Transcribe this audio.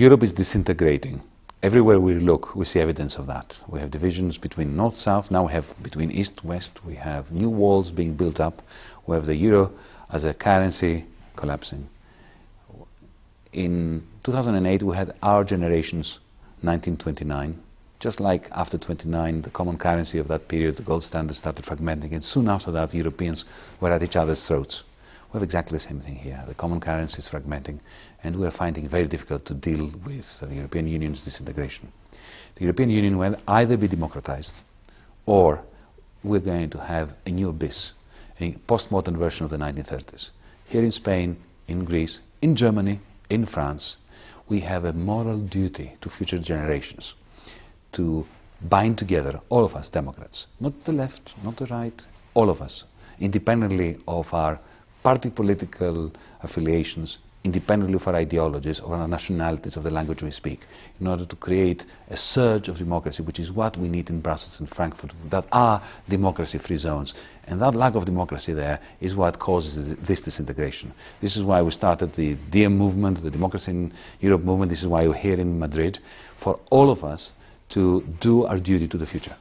Europe is disintegrating. Everywhere we look, we see evidence of that. We have divisions between north-south, now we have between east-west, we have new walls being built up, we have the euro as a currency collapsing. In 2008, we had our generation's 1929. Just like after 29, the common currency of that period, the gold standard, started fragmenting, and soon after that, Europeans were at each other's throats. We have exactly the same thing here. The common currency is fragmenting, and we are finding it very difficult to deal with the European Union's disintegration. The European Union will either be democratized, or we're going to have a new abyss, a postmodern version of the 1930s. Here in Spain, in Greece, in Germany, in France, we have a moral duty to future generations to bind together, all of us Democrats, not the left, not the right, all of us, independently of our party political affiliations, independently of our ideologies, or our nationalities, of the language we speak, in order to create a surge of democracy, which is what we need in Brussels and Frankfurt, that are democracy-free zones. And that lack of democracy there is what causes this disintegration. This is why we started the DiEM movement, the Democracy in Europe movement. This is why we're here in Madrid, for all of us to do our duty to the future.